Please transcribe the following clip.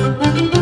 you